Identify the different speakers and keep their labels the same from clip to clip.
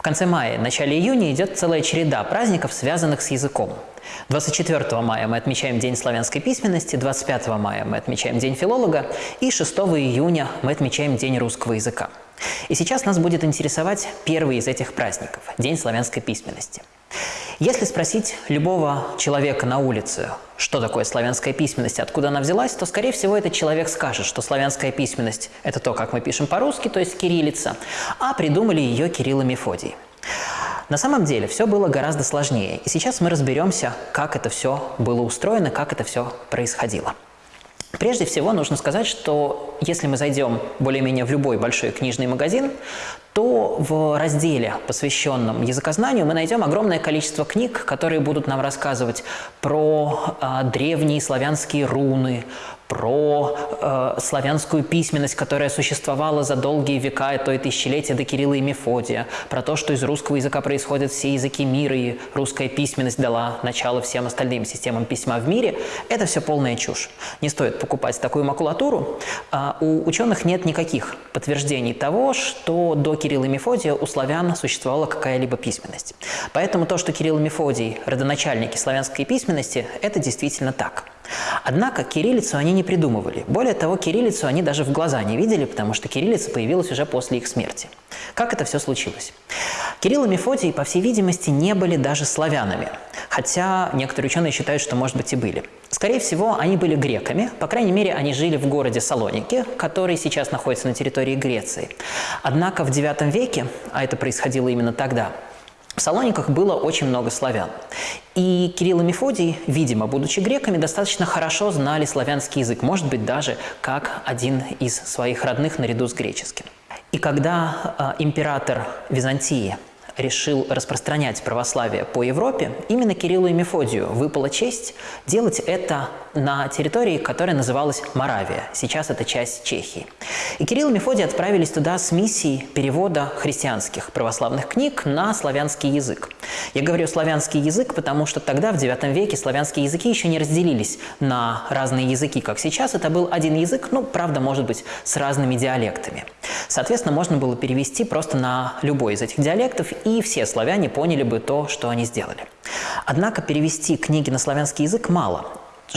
Speaker 1: В конце мая, начале июня идет целая череда праздников, связанных с языком. 24 мая мы отмечаем День славянской письменности, 25 мая мы отмечаем День филолога и 6 июня мы отмечаем День русского языка. И сейчас нас будет интересовать первый из этих праздников – День славянской письменности. Если спросить любого человека на улице, что такое славянская письменность, откуда она взялась, то, скорее всего, этот человек скажет, что славянская письменность – это то, как мы пишем по-русски, то есть кириллица, а придумали ее Кирилл и Мефодий. На самом деле все было гораздо сложнее, и сейчас мы разберемся, как это все было устроено, как это все происходило. Прежде всего нужно сказать, что если мы зайдем более-менее в любой большой книжный магазин, то в разделе, посвященном языкознанию, мы найдем огромное количество книг, которые будут нам рассказывать про э, древние славянские руны, про э, славянскую письменность, которая существовала за долгие века, то и тысячелетия до Кирилла и Мефодия, про то, что из русского языка происходят все языки мира, и русская письменность дала начало всем остальным системам письма в мире, это все полная чушь. Не стоит покупать такую макулатуру. А у ученых нет никаких подтверждений того, что до Кирилла и Мефодия у славян существовала какая-либо письменность. Поэтому то, что Кирилл и Мефодий – родоначальники славянской письменности, это действительно так. Однако кириллицу они не придумывали. Более того, кириллицу они даже в глаза не видели, потому что кириллица появилась уже после их смерти. Как это все случилось? Кирилл и Мефодий, по всей видимости, не были даже славянами, хотя некоторые ученые считают, что, может быть, и были. Скорее всего, они были греками, по крайней мере, они жили в городе Салоники, который сейчас находится на территории Греции. Однако в IX веке, а это происходило именно тогда, в Салониках было очень много славян. И Кирилл и Мефодий, видимо, будучи греками, достаточно хорошо знали славянский язык, может быть, даже как один из своих родных наряду с греческим. И когда э, император Византии решил распространять православие по Европе, именно Кириллу и Мефодию выпала честь делать это на территории, которая называлась Моравия. Сейчас это часть Чехии. И Кирилл и Мефодий отправились туда с миссией перевода христианских православных книг на славянский язык. Я говорю славянский язык, потому что тогда, в IX веке, славянские языки еще не разделились на разные языки, как сейчас. Это был один язык, ну, правда, может быть, с разными диалектами. Соответственно, можно было перевести просто на любой из этих диалектов, и все славяне поняли бы то, что они сделали. Однако перевести книги на славянский язык мало.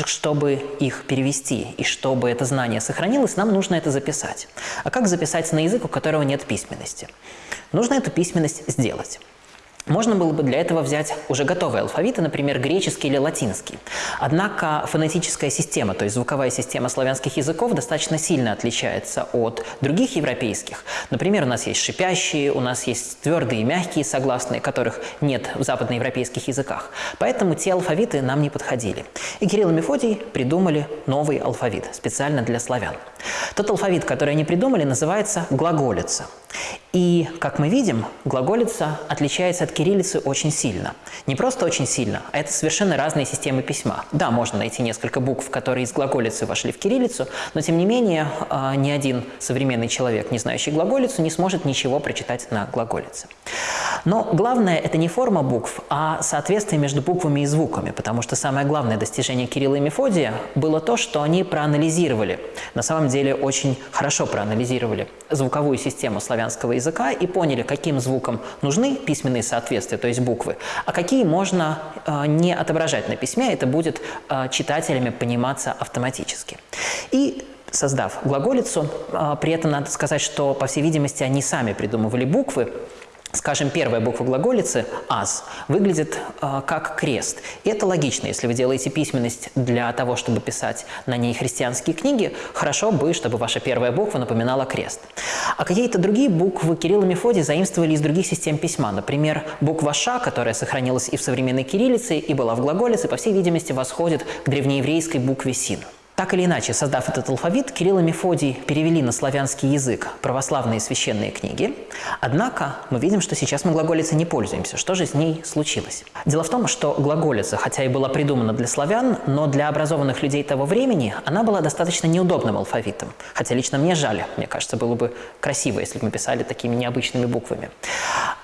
Speaker 1: Чтобы их перевести и чтобы это знание сохранилось, нам нужно это записать. А как записать на язык, у которого нет письменности? Нужно эту письменность сделать. Можно было бы для этого взять уже готовые алфавиты, например, греческий или латинский. Однако фонетическая система, то есть звуковая система славянских языков, достаточно сильно отличается от других европейских. Например, у нас есть шипящие, у нас есть твердые и мягкие согласные, которых нет в западноевропейских языках. Поэтому те алфавиты нам не подходили. И Кирилл и Мефодий придумали новый алфавит специально для славян. Тот алфавит, который они придумали, называется глаголица. И, как мы видим, глаголица отличается от кириллицы очень сильно. Не просто очень сильно, а это совершенно разные системы письма. Да, можно найти несколько букв, которые из глаголицы вошли в кириллицу, но тем не менее а, ни один современный человек, не знающий глаголицу, не сможет ничего прочитать на глаголице. Но главное – это не форма букв, а соответствие между буквами и звуками, потому что самое главное достижение Кирилла и Мефодия было то, что они проанализировали, на самом деле очень хорошо проанализировали звуковую систему славянского языка и поняли, каким звукам нужны письменные соответствия, то есть буквы, а какие можно э, не отображать на письме, это будет э, читателями пониматься автоматически. И создав глаголицу, э, при этом надо сказать, что, по всей видимости, они сами придумывали буквы, Скажем, первая буква глаголицы «аз» выглядит э, как крест. И это логично. Если вы делаете письменность для того, чтобы писать на ней христианские книги, хорошо бы, чтобы ваша первая буква напоминала крест. А какие-то другие буквы Кирилл и Мефодий заимствовали из других систем письма. Например, буква «ша», которая сохранилась и в современной кириллице, и была в глаголице, по всей видимости, восходит к древнееврейской букве «син». Так или иначе, создав этот алфавит, Кирилл и Мефодий перевели на славянский язык православные священные книги. Однако мы видим, что сейчас мы глаголицей не пользуемся. Что же с ней случилось? Дело в том, что глаголица, хотя и была придумана для славян, но для образованных людей того времени она была достаточно неудобным алфавитом. Хотя лично мне жаль, мне кажется, было бы красиво, если бы мы писали такими необычными буквами.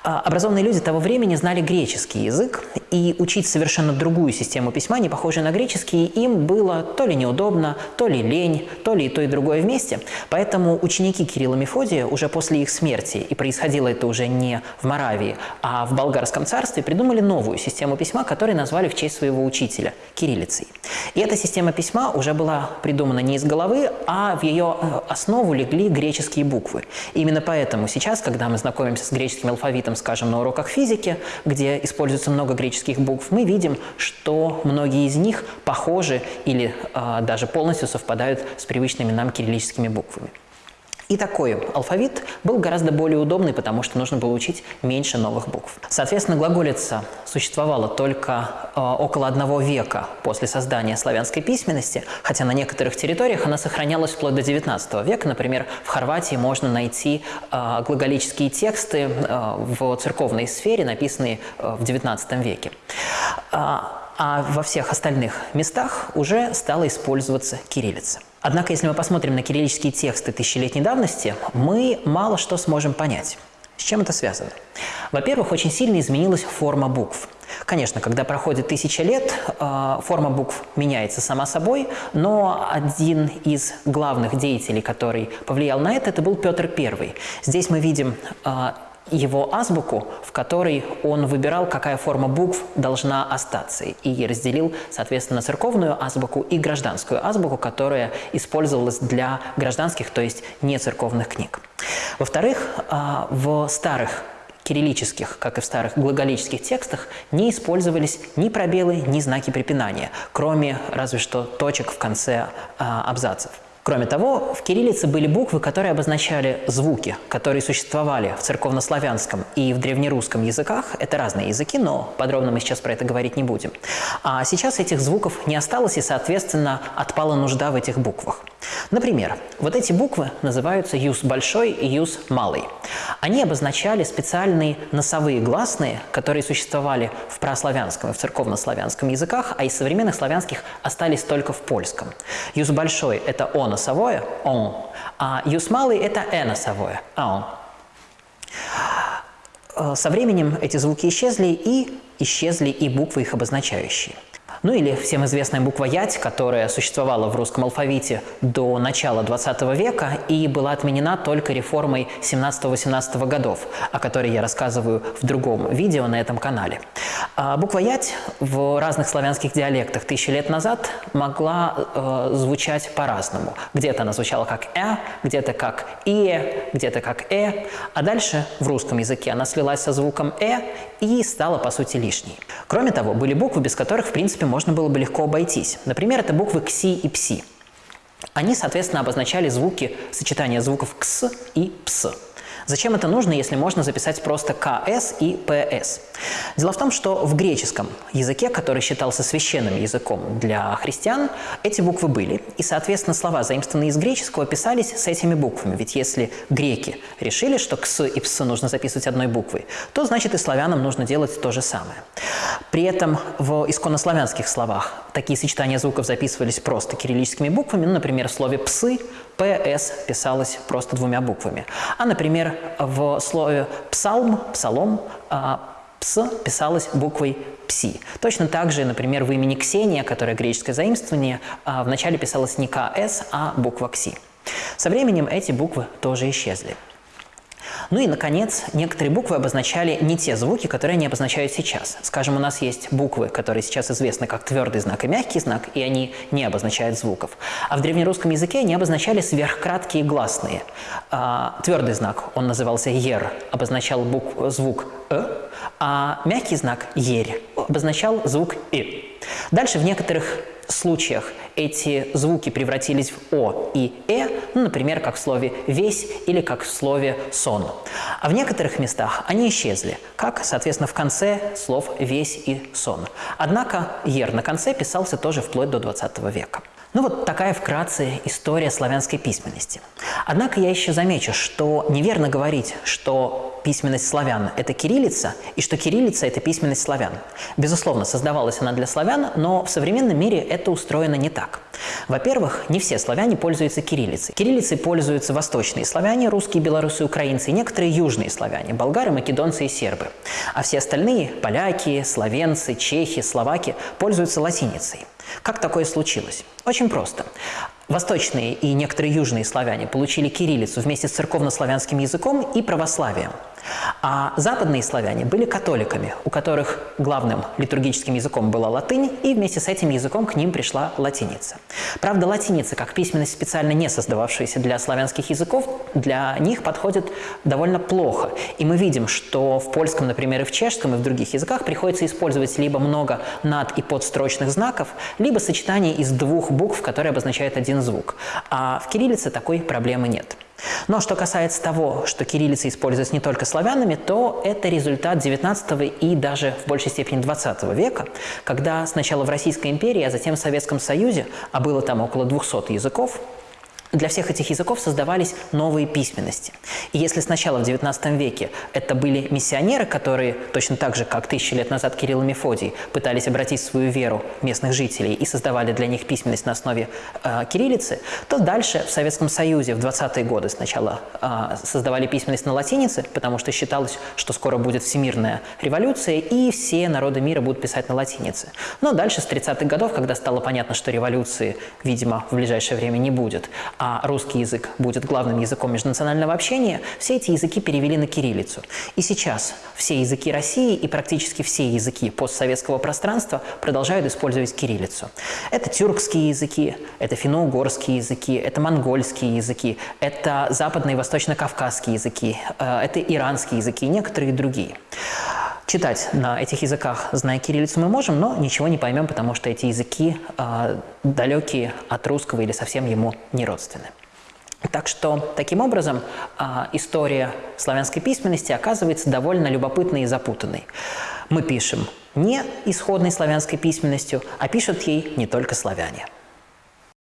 Speaker 1: А, образованные люди того времени знали греческий язык, и учить совершенно другую систему письма, не похожую на греческий, им было то ли неудобно, то ли лень, то ли и то, и другое вместе. Поэтому ученики Кирилла Мефодия уже после их смерти, и происходило это уже не в Моравии, а в Болгарском царстве, придумали новую систему письма, которую назвали в честь своего учителя – кириллицей. И эта система письма уже была придумана не из головы, а в ее э, основу легли греческие буквы. Именно поэтому сейчас, когда мы знакомимся с греческим алфавитом, скажем, на уроках физики, где используется много греческих букв, мы видим, что многие из них похожи или э, даже полностью совпадают с привычными нам кириллическими буквами. И такой алфавит был гораздо более удобный, потому что нужно было учить меньше новых букв. Соответственно, глаголица существовала только э, около одного века после создания славянской письменности, хотя на некоторых территориях она сохранялась вплоть до XIX века. Например, в Хорватии можно найти э, глаголические тексты э, в церковной сфере, написанные э, в XIX веке. А, во всех остальных местах уже стала использоваться кириллица. Однако, если мы посмотрим на кириллические тексты тысячелетней давности, мы мало что сможем понять. С чем это связано? Во-первых, очень сильно изменилась форма букв. Конечно, когда проходит тысяча лет, э, форма букв меняется сама собой, но один из главных деятелей, который повлиял на это, это был Петр I. Здесь мы видим э, его азбуку, в которой он выбирал, какая форма букв должна остаться, и разделил, соответственно, церковную азбуку и гражданскую азбуку, которая использовалась для гражданских, то есть не церковных книг. Во-вторых, а, в старых кириллических, как и в старых глаголических текстах, не использовались ни пробелы, ни знаки препинания, кроме разве что точек в конце а, абзацев. Кроме того, в кириллице были буквы, которые обозначали звуки, которые существовали в церковнославянском и в древнерусском языках. Это разные языки, но подробно мы сейчас про это говорить не будем. А сейчас этих звуков не осталось, и, соответственно, отпала нужда в этих буквах. Например, вот эти буквы называются юз большой и юз малый. Они обозначали специальные носовые гласные, которые существовали в прославянском и в церковнославянском языках, а из современных славянских остались только в польском. Юз большой – это «о» носовое, «он», а юз малый – это «э» носовое, «он». Э, со временем эти звуки исчезли, и исчезли и буквы их обозначающие. Ну или всем известная буква «ять», которая существовала в русском алфавите до начала 20 века и была отменена только реформой 17-18 годов, о которой я рассказываю в другом видео на этом канале. А буква «ять» в разных славянских диалектах тысячи лет назад могла э, звучать по-разному. Где-то она звучала как «э», где-то как «ие», где-то как «э», а дальше в русском языке она слилась со звуком «э» и стала, по сути, лишней. Кроме того, были буквы, без которых, в принципе, можно было бы легко обойтись. Например, это буквы «кси» и «пси». Они, соответственно, обозначали звуки, сочетание звуков «кс» и «пс». Зачем это нужно, если можно записать просто КС и ПС? Дело в том, что в греческом языке, который считался священным языком для христиан, эти буквы были. И, соответственно, слова, заимствованные из греческого, писались с этими буквами. Ведь если греки решили, что «кс» и «пс» нужно записывать одной буквой, то, значит, и славянам нужно делать то же самое. При этом в исконнославянских словах такие сочетания звуков записывались просто кириллическими буквами. Ну, например, в слове «псы» «ps» писалось просто двумя буквами. А, например, в слове «псалм», «псалом» а, «пс» писалось буквой «пси». Точно так же, например, в имени Ксения, которое греческое заимствование, а, вначале писалось не «кс», а буква «кси». Со временем эти буквы тоже исчезли. Ну и, наконец, некоторые буквы обозначали не те звуки, которые они обозначают сейчас. Скажем, у нас есть буквы, которые сейчас известны как твердый знак и мягкий знак, и они не обозначают звуков. А в древнерусском языке они обозначали сверхкраткие гласные. А, твердый знак, он назывался «ер», обозначал букв, звук «э», а мягкий знак «ерь» обозначал звук «и». Дальше в некоторых случаях эти звуки превратились в «о» и «э», ну, например, как в слове «весь» или как в слове «сон». А в некоторых местах они исчезли, как, соответственно, в конце слов «весь» и «сон». Однако «ер» на конце писался тоже вплоть до 20 века. Ну вот такая вкратце история славянской письменности. Однако я еще замечу, что неверно говорить, что письменность славян – это кириллица, и что кириллица – это письменность славян. Безусловно, создавалась она для славян, но в современном мире это устроено не так. Во-первых, не все славяне пользуются кириллицей. Кириллицей пользуются восточные славяне, русские, белорусы, украинцы, и некоторые южные славяне – болгары, македонцы и сербы. А все остальные – поляки, словенцы, чехи, словаки – пользуются латиницей. Как такое случилось? Очень просто. Восточные и некоторые южные славяне получили кириллицу вместе с церковно-славянским языком и православием. А западные славяне были католиками, у которых главным литургическим языком была латынь, и вместе с этим языком к ним пришла латиница. Правда, латиница, как письменность, специально не создававшаяся для славянских языков, для них подходит довольно плохо. И мы видим, что в польском, например, и в чешском, и в других языках приходится использовать либо много над- и подстрочных знаков, либо сочетание из двух букв, которые обозначают один звук. А в кириллице такой проблемы нет. Но что касается того, что кириллица используется не только славянами, то это результат 19 и даже в большей степени 20 века, когда сначала в Российской империи, а затем в Советском Союзе, а было там около 200 языков, для всех этих языков создавались новые письменности. И если сначала в XIX веке это были миссионеры, которые точно так же, как тысячи лет назад Кирилл и Мефодий, пытались обратить свою веру местных жителей и создавали для них письменность на основе э, кириллицы, то дальше в Советском Союзе в 20-е годы сначала э, создавали письменность на латинице, потому что считалось, что скоро будет всемирная революция, и все народы мира будут писать на латинице. Но дальше с 30-х годов, когда стало понятно, что революции, видимо, в ближайшее время не будет, а русский язык будет главным языком межнационального общения, все эти языки перевели на кириллицу. И сейчас все языки России и практически все языки постсоветского пространства продолжают использовать кириллицу. Это тюркские языки, это финно-угорские языки, это монгольские языки, это западно- и восточно-кавказские языки, э, это иранские языки и некоторые другие. Читать на этих языках, зная кириллицу, мы можем, но ничего не поймем, потому что эти языки э, далекие от русского или совсем ему не родственны. Так что, таким образом, э, история славянской письменности оказывается довольно любопытной и запутанной. Мы пишем не исходной славянской письменностью, а пишут ей не только славяне.